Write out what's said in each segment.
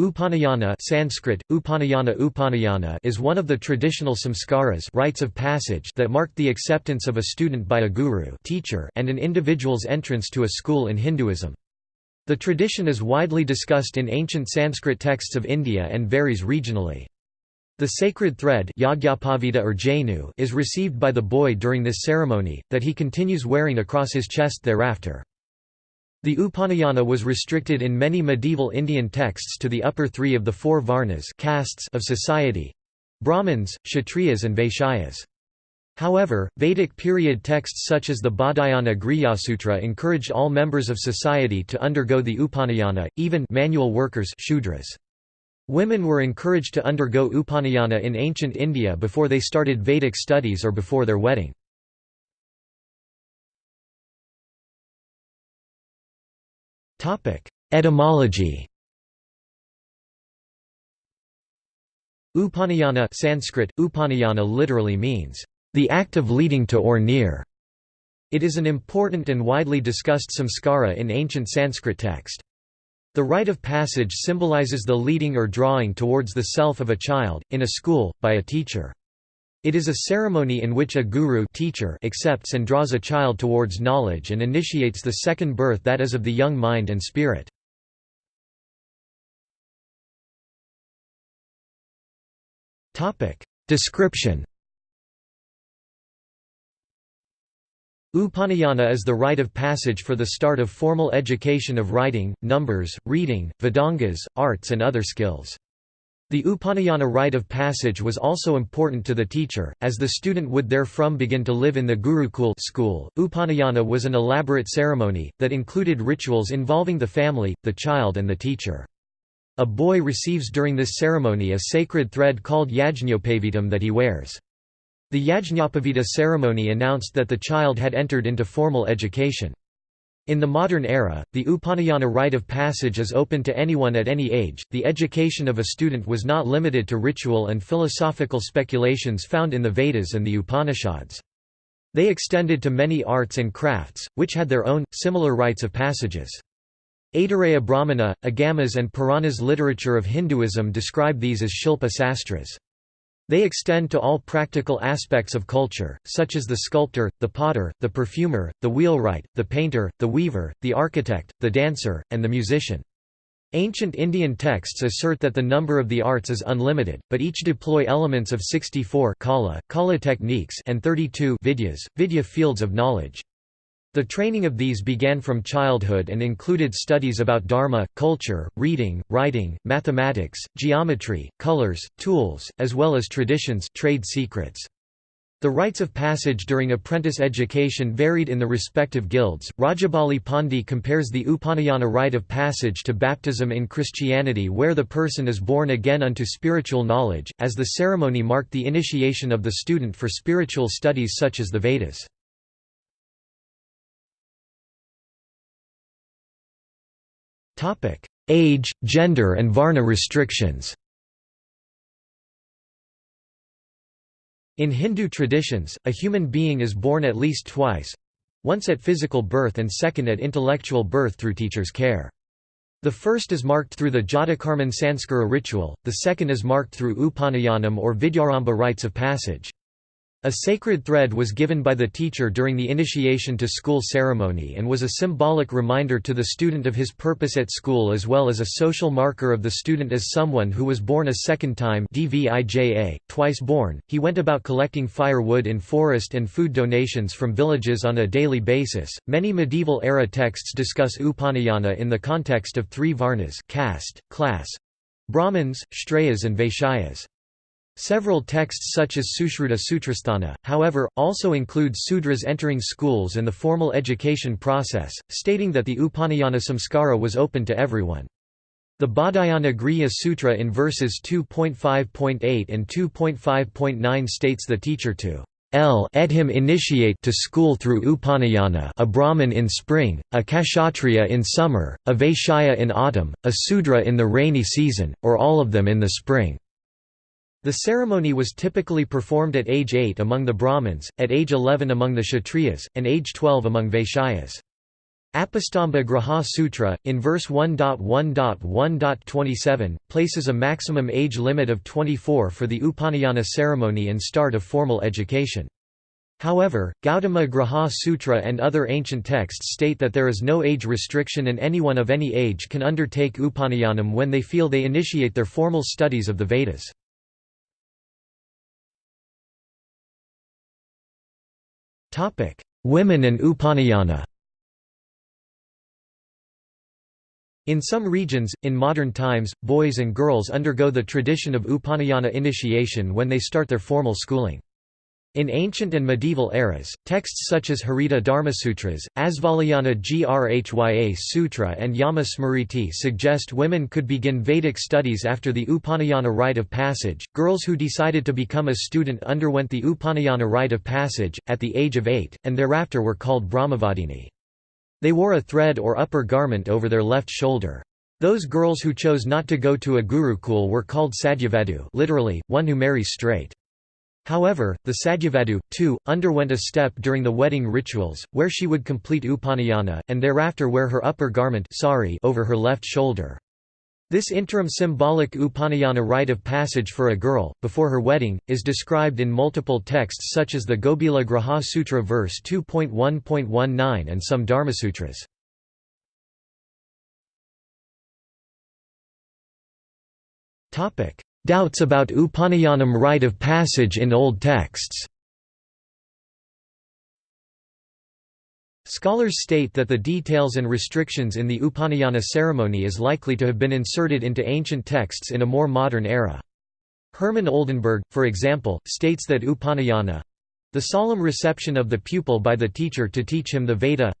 Upanayana Sanskrit, Upanayana Upanayana is one of the traditional samskaras rites of passage that marked the acceptance of a student by a guru teacher and an individual's entrance to a school in Hinduism. The tradition is widely discussed in ancient Sanskrit texts of India and varies regionally. The sacred thread or janeu is received by the boy during this ceremony, that he continues wearing across his chest thereafter. The Upanayana was restricted in many medieval Indian texts to the upper three of the four varnas castes of society—Brahmins, Kshatriyas and Vaishyas. However, Vedic period texts such as the Baudhayana Grihasutra encouraged all members of society to undergo the Upanayana, even manual workers Shudras. Women were encouraged to undergo Upanayana in ancient India before they started Vedic studies or before their wedding. Topic: Etymology. Upanayana Sanskrit Upanayana literally means the act of leading to or near. It is an important and widely discussed samskara in ancient Sanskrit text. The rite of passage symbolizes the leading or drawing towards the self of a child, in a school, by a teacher. It is a ceremony in which a guru teacher accepts and draws a child towards knowledge and initiates the second birth that is of the young mind and spirit. Description Upanayana is the rite of passage for the start of formal education of writing, numbers, reading, Vedangas, arts and other skills. The Upanayana rite of passage was also important to the teacher, as the student would therefrom begin to live in the Gurukul school. Upanayana was an elaborate ceremony, that included rituals involving the family, the child and the teacher. A boy receives during this ceremony a sacred thread called yajñopavitam that he wears. The Yajñapavita ceremony announced that the child had entered into formal education. In the modern era, the Upanayana rite of passage is open to anyone at any age. The education of a student was not limited to ritual and philosophical speculations found in the Vedas and the Upanishads. They extended to many arts and crafts, which had their own, similar rites of passages. Aitareya Brahmana, Agamas and Puranas literature of Hinduism describe these as Shilpa Sastras. They extend to all practical aspects of culture, such as the sculptor, the potter, the perfumer, the wheelwright, the painter, the weaver, the architect, the dancer, and the musician. Ancient Indian texts assert that the number of the arts is unlimited, but each deploy elements of 64 kala, kala techniques and 32 vidyas, vidya fields of knowledge. The training of these began from childhood and included studies about dharma, culture, reading, writing, mathematics, geometry, colors, tools, as well as traditions trade secrets. The rites of passage during apprentice education varied in the respective guilds. Rajbali Pandey compares the Upanayana rite of passage to baptism in Christianity, where the person is born again unto spiritual knowledge, as the ceremony marked the initiation of the student for spiritual studies such as the Vedas. Age, gender and Varna restrictions In Hindu traditions, a human being is born at least twice—once at physical birth and second at intellectual birth through teacher's care. The first is marked through the Jatakarman Sanskara ritual, the second is marked through Upanayanam or Vidyarambha rites of passage. A sacred thread was given by the teacher during the initiation to school ceremony and was a symbolic reminder to the student of his purpose at school as well as a social marker of the student as someone who was born a second time DVIJA, twice born. He went about collecting firewood in forest and food donations from villages on a daily basis. Many medieval era texts discuss Upanayana in the context of three varnas caste, class, Brahmins, Kshatriyas and Vaishyas. Several texts such as Sushruta Sutrasthana, however, also include Sudras entering schools and the formal education process, stating that the Upanayana samskara was open to everyone. The Baudhayana Grihya Sutra in verses 2.5.8 and 2.5.9 states the teacher to L ed him initiate to school through Upanayana a Brahmin in spring, a Kshatriya in summer, a Vaishya in autumn, a Sudra in the rainy season, or all of them in the spring. The ceremony was typically performed at age 8 among the Brahmins, at age 11 among the Kshatriyas, and age 12 among Vaishyas. Apastamba Grihya Sutra, in verse 1.1.1.27, places a maximum age limit of 24 for the Upanayana ceremony and start of formal education. However, Gautama Grihya Sutra and other ancient texts state that there is no age restriction and anyone of any age can undertake Upanayanam when they feel they initiate their formal studies of the Vedas. Women and Upanayana In some regions, in modern times, boys and girls undergo the tradition of Upanayana initiation when they start their formal schooling. In ancient and medieval eras, texts such as Harita Dharmasutras, Asvalayana Grhya Sutra and Yama Smriti suggest women could begin Vedic studies after the Upanayana rite of passage. Girls who decided to become a student underwent the Upanayana rite of passage, at the age of eight, and thereafter were called Brahmavadini. They wore a thread or upper garment over their left shoulder. Those girls who chose not to go to a gurukul were called sadyovadhu literally, one who marries straight. However, the Sadyovadhu, too, underwent a step during the wedding rituals, where she would complete Upanayana, and thereafter wear her upper garment sari over her left shoulder. This interim symbolic Upanayana rite of passage for a girl, before her wedding, is described in multiple texts such as the Gobhila Grihya Sutra verse 2.1.19 and some Dharmasutras. Doubts about Upanayanam rite of passage in old texts Scholars state that the details and restrictions in the Upanayana ceremony is likely to have been inserted into ancient texts in a more modern era. Hermann Oldenberg, for example, states that Upanayana—the solemn reception of the pupil by the teacher to teach him the Veda,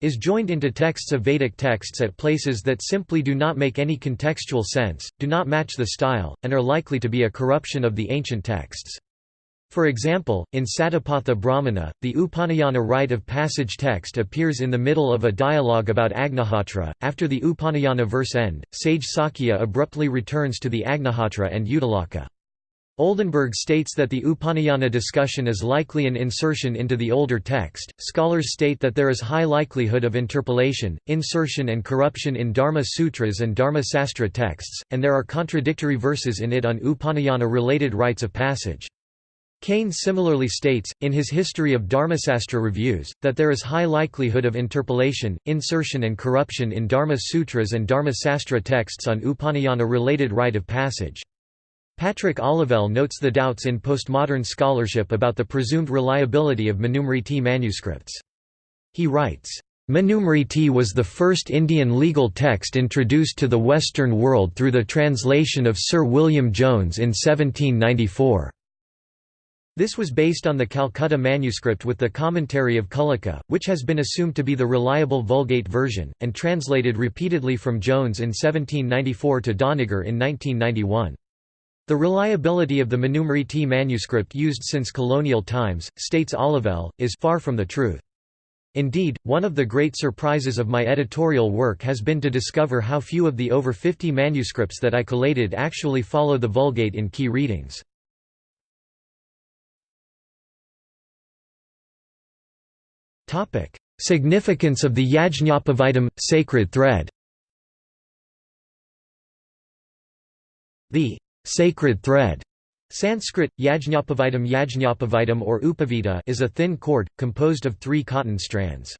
is joined into texts of Vedic texts at places that simply do not make any contextual sense, do not match the style, and are likely to be a corruption of the ancient texts. For example, in Satapatha Brahmana, the Upanayana rite of passage text appears in the middle of a dialogue about Agnihotra. After the Upanayana verse end, sage Sakya abruptly returns to the Agnihotra and Uddalaka. Oldenberg states that the Upanayana discussion is likely an insertion into the older text. Scholars state that there is high likelihood of interpolation, insertion, and corruption in Dharma Sutras and Dharma Sastra texts, and there are contradictory verses in it on Upanayana related rites of passage. Kane similarly states, in his History of Dharmasastra Reviews, that there is high likelihood of interpolation, insertion, and corruption in Dharma Sutras and Dharma Sastra texts on Upanayana related rite of passage. Patrick Olivelle notes the doubts in postmodern scholarship about the presumed reliability of Manusmriti manuscripts. He writes, Manusmriti was the first Indian legal text introduced to the Western world through the translation of Sir William Jones in 1794. This was based on the Calcutta manuscript with the commentary of Kulluka, which has been assumed to be the reliable Vulgate version, and translated repeatedly from Jones in 1794 to Doniger in 1991. The reliability of the Manusmriti manuscript used since colonial times, states Olivelle, is far from the truth. Indeed, one of the great surprises of my editorial work has been to discover how few of the over 50 manuscripts that I collated actually follow the Vulgate in key readings. Significance of the Yajñopavitam, sacred thread The Sacred thread Sanskrit, yajñapavitam yajñopavitam or upavita is a thin cord, composed of three cotton strands.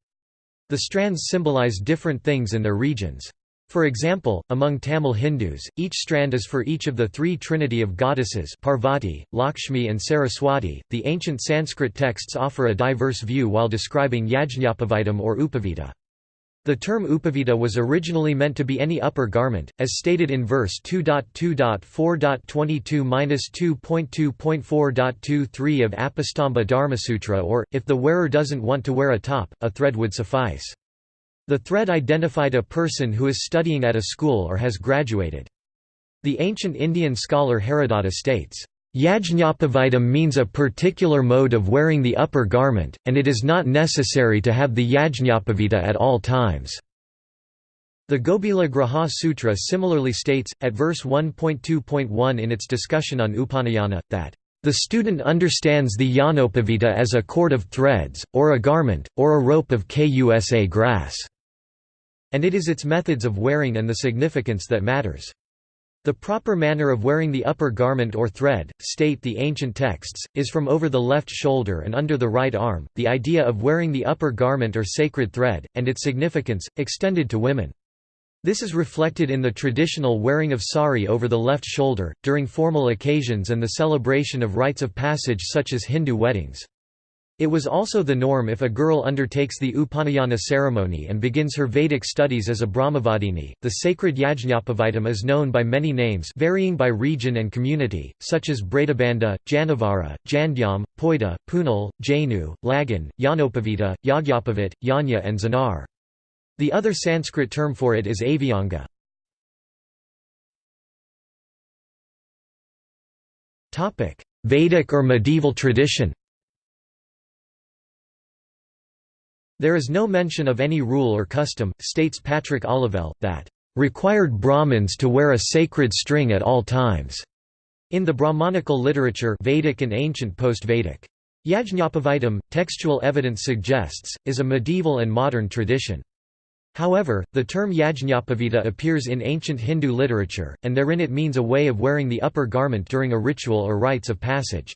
The strands symbolize different things in their regions. For example, among Tamil Hindus, each strand is for each of the three trinity of goddesses Parvati, Lakshmi and Saraswati. The ancient Sanskrit texts offer a diverse view while describing yajñapavitam or upavita. The term upavita was originally meant to be any upper garment, as stated in verse 2.2.4.22-2.2.4.23 of Apastamba Dharmasutra or, if the wearer doesn't want to wear a top, a thread would suffice. The thread identified a person who is studying at a school or has graduated. The ancient Indian scholar Haradatta states, Yajñopavitam means a particular mode of wearing the upper garment, and it is not necessary to have the yajñopavita at all times. The Gobhila Grihya Sutra similarly states, at verse 1.2.1 in its discussion on Upanayana, that, "...the student understands the yanopavita as a cord of threads, or a garment, or a rope of kusa grass." And it is its methods of wearing and the significance that matters. The proper manner of wearing the upper garment or thread, state the ancient texts, is from over the left shoulder and under the right arm. The idea of wearing the upper garment or sacred thread, and its significance, extended to women. This is reflected in the traditional wearing of sari over the left shoulder, during formal occasions and the celebration of rites of passage such as Hindu weddings. It was also the norm if a girl undertakes the Upanayana ceremony and begins her Vedic studies as a Brahmavadini. The sacred Yajñapavitam is known by many names varying by region and community, such as Bratabandha, Janavara, Jandyam, Poida, Punal, Jainu, Lagan, Yanopavita, Yagyapavit, Yanya and Zanar. The other Sanskrit term for it is avyanga. Vedic or medieval tradition There is no mention of any rule or custom, states Patrick Olivelle, that required Brahmins to wear a sacred string at all times. In the Brahmanical literature Vedic and ancient post-Vedic. Yajñapavitam, textual evidence suggests, is a medieval and modern tradition. However, the term yajñapavita appears in ancient Hindu literature, and therein it means a way of wearing the upper garment during a ritual or rites of passage.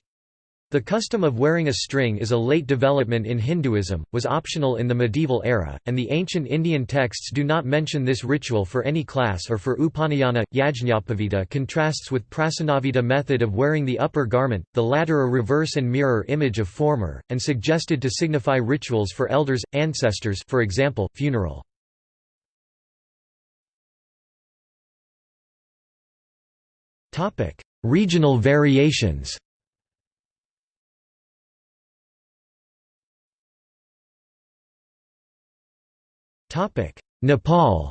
The custom of wearing a string is a late development in Hinduism, was optional in the medieval era, and the ancient Indian texts do not mention this ritual for any class or for Upanayana. Yajñapavita contrasts with Prachinavita method of wearing the upper garment, the latter a reverse and mirror image of former, and suggested to signify rituals for elders, ancestors for example, funeral. Regional variations. Nepal.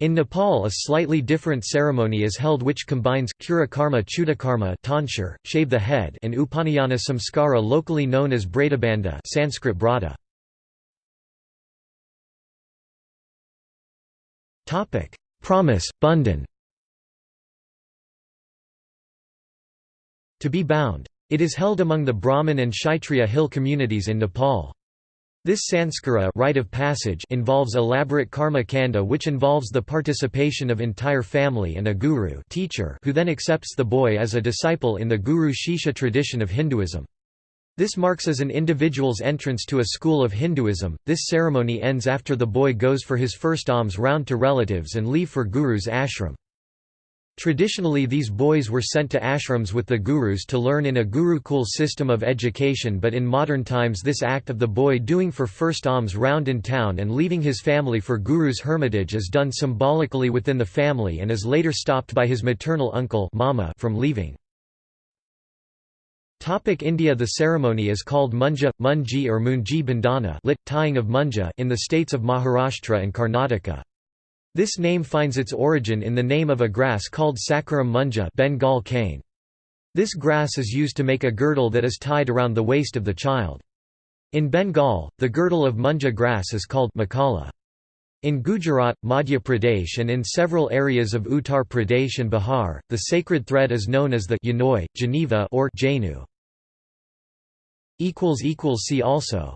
In Nepal a slightly different ceremony is held which combines Kura Karma Chudakarma tonsure, shave the head and Upanayana Samskara locally known as Bratabandha Sanskrit Brada. Promise, Bundan To be bound. It is held among the Brahmin and Kshatriya hill communities in Nepal. This sanskara rite of passage involves elaborate karma kanda which involves the participation of entire family and a guru teacher who then accepts the boy as a disciple in the guru shishya tradition of Hinduism. This marks as an individual's entrance to a school of Hinduism. This ceremony ends after the boy goes for his first alms round to relatives and leave for Guru's ashram. Traditionally these boys were sent to ashrams with the gurus to learn in a gurukul system of education but in modern times this act of the boy doing for first alms round in town and leaving his family for guru's hermitage is done symbolically within the family and is later stopped by his maternal uncle mama from leaving. India The ceremony is called Munja, Munji or Munji Bandhana lit, tying of Munja in the states of Maharashtra and Karnataka. This name finds its origin in the name of a grass called Saccharum munja Bengal cane. This grass is used to make a girdle that is tied around the waist of the child. In Bengal, the girdle of munja grass is called mekhala. In Gujarat, Madhya Pradesh and in several areas of Uttar Pradesh and Bihar, the sacred thread is known as the Yanoi, Geneva or Jainu. See also